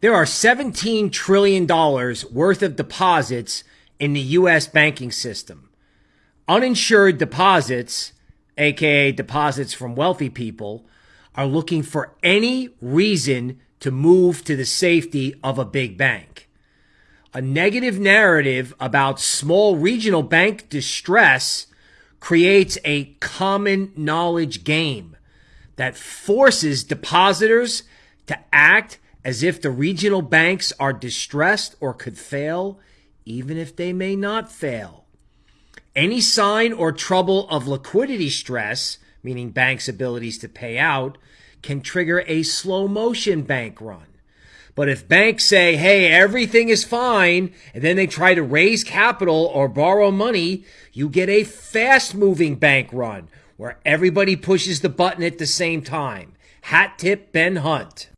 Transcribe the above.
There are $17 trillion worth of deposits in the U.S. banking system. Uninsured deposits, aka deposits from wealthy people, are looking for any reason to move to the safety of a big bank. A negative narrative about small regional bank distress creates a common knowledge game that forces depositors to act as if the regional banks are distressed or could fail, even if they may not fail. Any sign or trouble of liquidity stress, meaning banks' abilities to pay out, can trigger a slow motion bank run. But if banks say, hey, everything is fine, and then they try to raise capital or borrow money, you get a fast moving bank run where everybody pushes the button at the same time. Hat tip Ben Hunt.